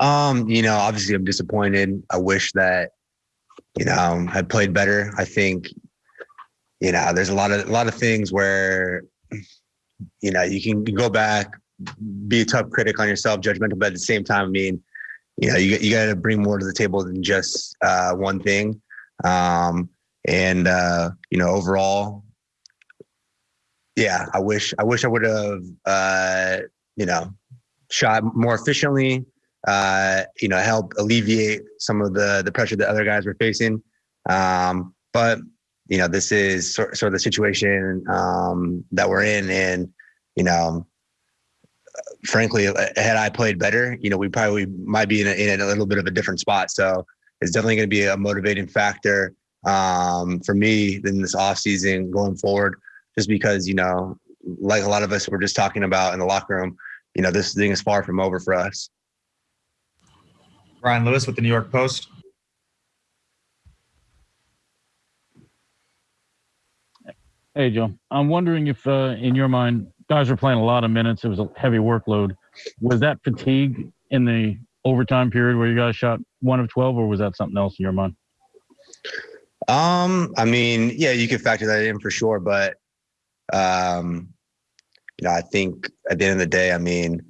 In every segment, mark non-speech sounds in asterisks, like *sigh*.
Um, you know, obviously I'm disappointed. I wish that, you know, I played better. I think, you know, there's a lot of a lot of things where, you know, you can go back, be a tough critic on yourself, judgmental, but at the same time, I mean, you know, you you got to bring more to the table than just uh, one thing. Um, and uh, you know, overall, yeah, I wish I wish I would have uh, you know shot more efficiently. Uh, you know, help alleviate some of the the pressure that other guys were facing. Um, but you know, this is sort, sort of the situation um, that we're in, and you know, frankly, had I played better, you know, we probably might be in a, in a little bit of a different spot. So it's definitely going to be a motivating factor um, for me in this off season going forward, just because, you know, like a lot of us were just talking about in the locker room, you know, this thing is far from over for us. Brian Lewis with the New York Post. Hey, Joe. I'm wondering if, uh, in your mind, guys were playing a lot of minutes. It was a heavy workload. Was that fatigue in the overtime period where you guys shot one of 12, or was that something else in your mind? Um, I mean, yeah, you could factor that in for sure, but um, you know, I think at the end of the day, I mean,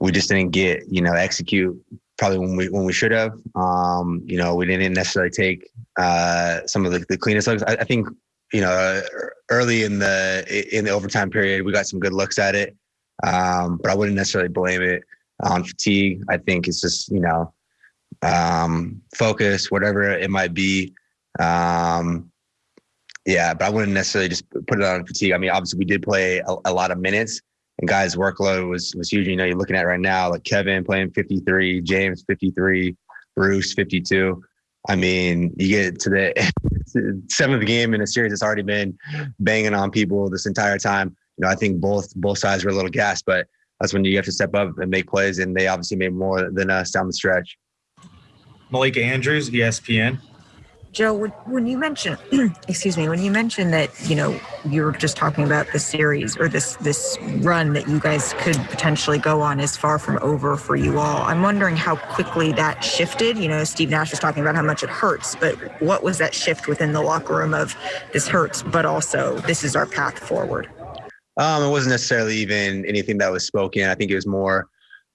we just didn't get, you know, execute probably when we when we should have. Um, you know, we didn't necessarily take uh, some of the, the cleanest looks. I, I think you know, early in the in the overtime period, we got some good looks at it, um, but I wouldn't necessarily blame it on fatigue. I think it's just you know, um, focus, whatever it might be. Um, yeah, but I wouldn't necessarily just put it on fatigue. I mean, obviously we did play a, a lot of minutes, and guys' workload was was huge. You know, you're looking at right now, like Kevin playing 53, James 53, Bruce 52. I mean, you get to the *laughs* seventh game in a series that's already been banging on people this entire time. You know, I think both both sides were a little gassed, but that's when you have to step up and make plays, and they obviously made more than us down the stretch. Malika Andrews, ESPN. Joe, when you mentioned, *clears throat* excuse me, when you mentioned that you know you were just talking about the series or this this run that you guys could potentially go on is far from over for you all. I'm wondering how quickly that shifted. You know, Steve Nash was talking about how much it hurts, but what was that shift within the locker room of this hurts, but also this is our path forward? Um, it wasn't necessarily even anything that was spoken. I think it was more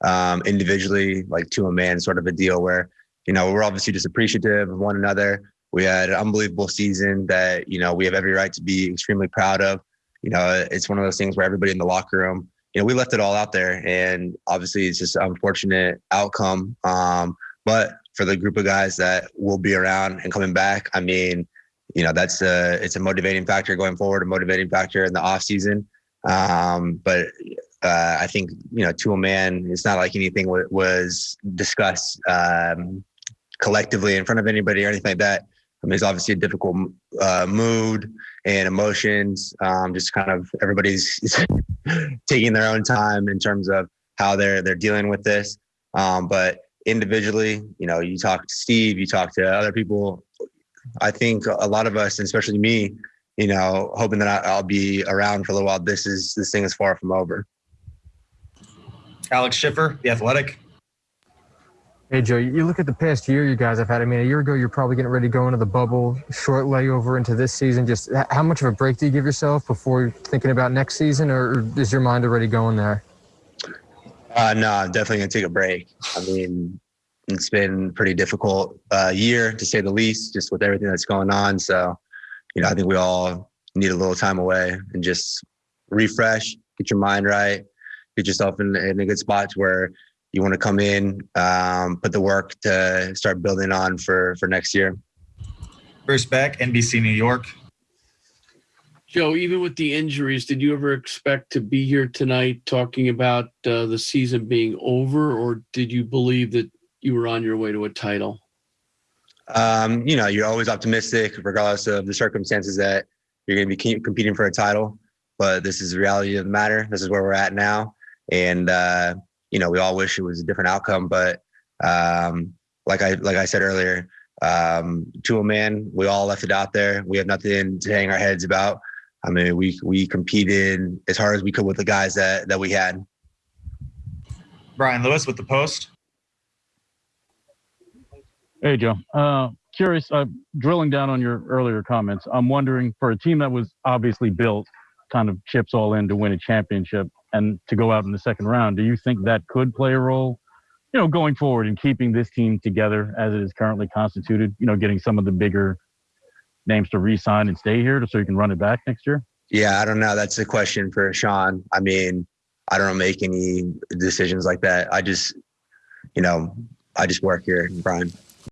um, individually, like to a man, sort of a deal where you know we're obviously just appreciative of one another we had an unbelievable season that, you know, we have every right to be extremely proud of. You know, it's one of those things where everybody in the locker room, you know, we left it all out there. And obviously it's just an unfortunate outcome. Um, but for the group of guys that will be around and coming back, I mean, you know, that's a, it's a motivating factor going forward, a motivating factor in the off season. Um, but uh, I think, you know, to a man, it's not like anything w- was discussed um, collectively in front of anybody or anything like that. I mean, it's obviously a difficult uh, mood and emotions. Um, just kind of everybody's *laughs* taking their own time in terms of how they're they're dealing with this. Um, but individually, you know, you talk to Steve, you talk to other people. I think a lot of us, and especially me, you know, hoping that I'll be around for a little while. This is this thing is far from over. Alex Schiffer, the Athletic. Hey, Joe, you look at the past year you guys have had. I mean, a year ago, you're probably getting ready to go into the bubble, short layover into this season. Just how much of a break do you give yourself before thinking about next season, or is your mind already going there? Uh, no, I'm definitely going to take a break. I mean, it's been pretty difficult uh, year, to say the least, just with everything that's going on. So, you know, I think we all need a little time away and just refresh, get your mind right, get yourself in, in a good spot to where – you want to come in, um, put the work to start building on for for next year. Bruce Beck, NBC New York. Joe, even with the injuries, did you ever expect to be here tonight talking about uh, the season being over, or did you believe that you were on your way to a title? Um, you know, you're always optimistic, regardless of the circumstances that you're going to be competing for a title. But this is the reality of the matter. This is where we're at now, and uh, you know, we all wish it was a different outcome, but um, like I like I said earlier, um, to a man, we all left it out there. We have nothing to hang our heads about. I mean, we we competed as hard as we could with the guys that that we had. Brian Lewis with the Post. Hey, Joe. Uh, curious, uh, drilling down on your earlier comments, I'm wondering for a team that was obviously built kind of chips all in to win a championship and to go out in the second round, do you think that could play a role, you know, going forward in keeping this team together as it is currently constituted, you know, getting some of the bigger names to re-sign and stay here so you can run it back next year? Yeah, I don't know. That's a question for Sean. I mean, I don't make any decisions like that. I just, you know, I just work here, Brian.